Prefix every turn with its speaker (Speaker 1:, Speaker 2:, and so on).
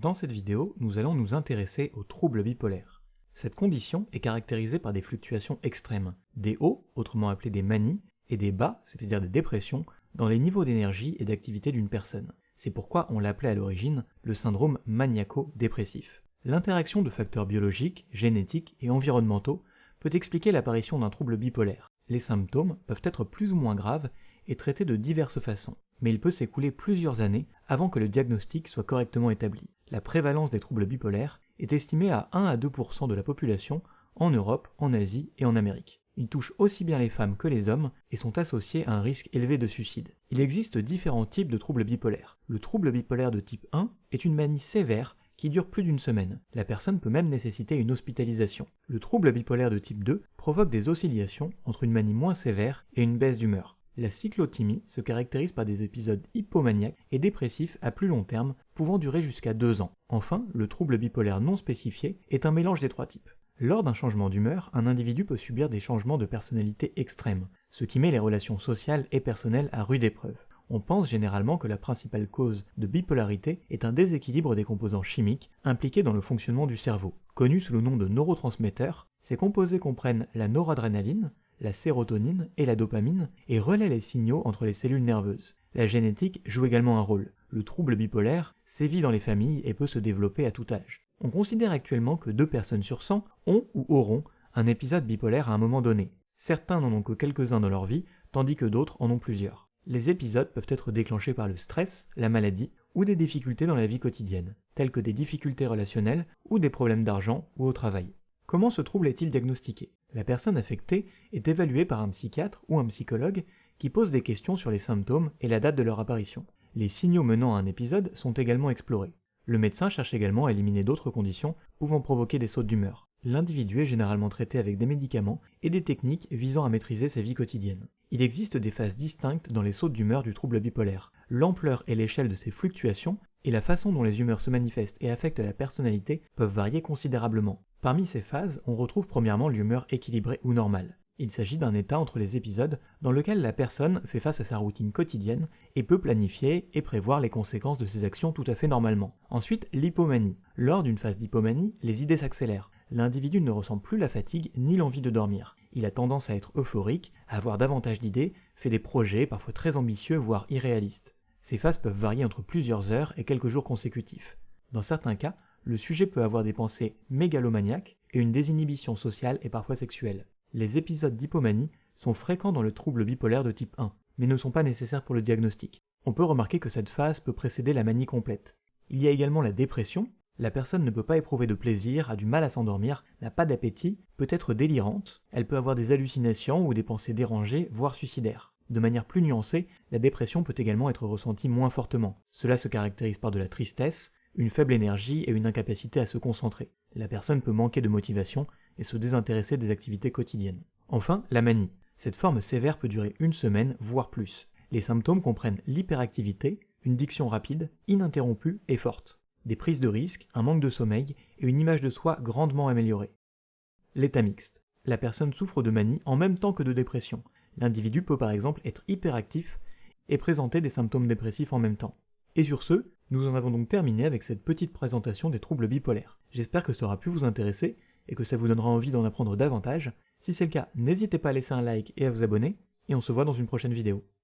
Speaker 1: Dans cette vidéo, nous allons nous intéresser aux troubles bipolaires. Cette condition est caractérisée par des fluctuations extrêmes, des hauts, autrement appelés des manies, et des bas, c'est-à-dire des dépressions, dans les niveaux d'énergie et d'activité d'une personne. C'est pourquoi on l'appelait à l'origine le syndrome maniaco-dépressif. L'interaction de facteurs biologiques, génétiques et environnementaux peut expliquer l'apparition d'un trouble bipolaire. Les symptômes peuvent être plus ou moins graves et traités de diverses façons, mais il peut s'écouler plusieurs années avant que le diagnostic soit correctement établi. La prévalence des troubles bipolaires est estimée à 1 à 2% de la population en Europe, en Asie et en Amérique. Ils touchent aussi bien les femmes que les hommes et sont associés à un risque élevé de suicide. Il existe différents types de troubles bipolaires. Le trouble bipolaire de type 1 est une manie sévère qui dure plus d'une semaine. La personne peut même nécessiter une hospitalisation. Le trouble bipolaire de type 2 provoque des oscillations entre une manie moins sévère et une baisse d'humeur. La cyclothymie se caractérise par des épisodes hypomaniaques et dépressifs à plus long terme, pouvant durer jusqu'à deux ans. Enfin, le trouble bipolaire non spécifié est un mélange des trois types. Lors d'un changement d'humeur, un individu peut subir des changements de personnalité extrêmes, ce qui met les relations sociales et personnelles à rude épreuve. On pense généralement que la principale cause de bipolarité est un déséquilibre des composants chimiques impliqués dans le fonctionnement du cerveau. Connu sous le nom de neurotransmetteurs, ces composés comprennent la noradrénaline, la sérotonine et la dopamine et relaient les signaux entre les cellules nerveuses. La génétique joue également un rôle. Le trouble bipolaire sévit dans les familles et peut se développer à tout âge. On considère actuellement que deux personnes sur 100 ont ou auront un épisode bipolaire à un moment donné. Certains n'en ont que quelques-uns dans leur vie, tandis que d'autres en ont plusieurs. Les épisodes peuvent être déclenchés par le stress, la maladie ou des difficultés dans la vie quotidienne, telles que des difficultés relationnelles ou des problèmes d'argent ou au travail. Comment ce trouble est-il diagnostiqué? La personne affectée est évaluée par un psychiatre ou un psychologue qui pose des questions sur les symptômes et la date de leur apparition. Les signaux menant à un épisode sont également explorés. Le médecin cherche également à éliminer d'autres conditions pouvant provoquer des sautes d'humeur. L'individu est généralement traité avec des médicaments et des techniques visant à maîtriser sa vie quotidienne. Il existe des phases distinctes dans les sautes d'humeur du trouble bipolaire. L'ampleur et l'échelle de ces fluctuations et la façon dont les humeurs se manifestent et affectent la personnalité peuvent varier considérablement. Parmi ces phases, on retrouve premièrement l'humeur équilibrée ou normale. Il s'agit d'un état entre les épisodes dans lequel la personne fait face à sa routine quotidienne et peut planifier et prévoir les conséquences de ses actions tout à fait normalement. Ensuite, l'hypomanie. Lors d'une phase d'hypomanie, les idées s'accélèrent. L'individu ne ressent plus la fatigue ni l'envie de dormir. Il a tendance à être euphorique, à avoir davantage d'idées, fait des projets parfois très ambitieux voire irréalistes. Ces phases peuvent varier entre plusieurs heures et quelques jours consécutifs. Dans certains cas, le sujet peut avoir des pensées mégalomaniaques et une désinhibition sociale et parfois sexuelle. Les épisodes d'hypomanie sont fréquents dans le trouble bipolaire de type 1, mais ne sont pas nécessaires pour le diagnostic. On peut remarquer que cette phase peut précéder la manie complète. Il y a également la dépression. La personne ne peut pas éprouver de plaisir, a du mal à s'endormir, n'a pas d'appétit, peut être délirante, elle peut avoir des hallucinations ou des pensées dérangées, voire suicidaires. De manière plus nuancée, la dépression peut également être ressentie moins fortement. Cela se caractérise par de la tristesse, une faible énergie et une incapacité à se concentrer. La personne peut manquer de motivation et se désintéresser des activités quotidiennes. Enfin, la manie. Cette forme sévère peut durer une semaine, voire plus. Les symptômes comprennent l'hyperactivité, une diction rapide, ininterrompue et forte, des prises de risques, un manque de sommeil et une image de soi grandement améliorée. L'état mixte. La personne souffre de manie en même temps que de dépression. L'individu peut par exemple être hyperactif et présenter des symptômes dépressifs en même temps. Et sur ce, nous en avons donc terminé avec cette petite présentation des troubles bipolaires. J'espère que ça aura pu vous intéresser et que ça vous donnera envie d'en apprendre davantage. Si c'est le cas, n'hésitez pas à laisser un like et à vous abonner, et on se voit dans une prochaine vidéo.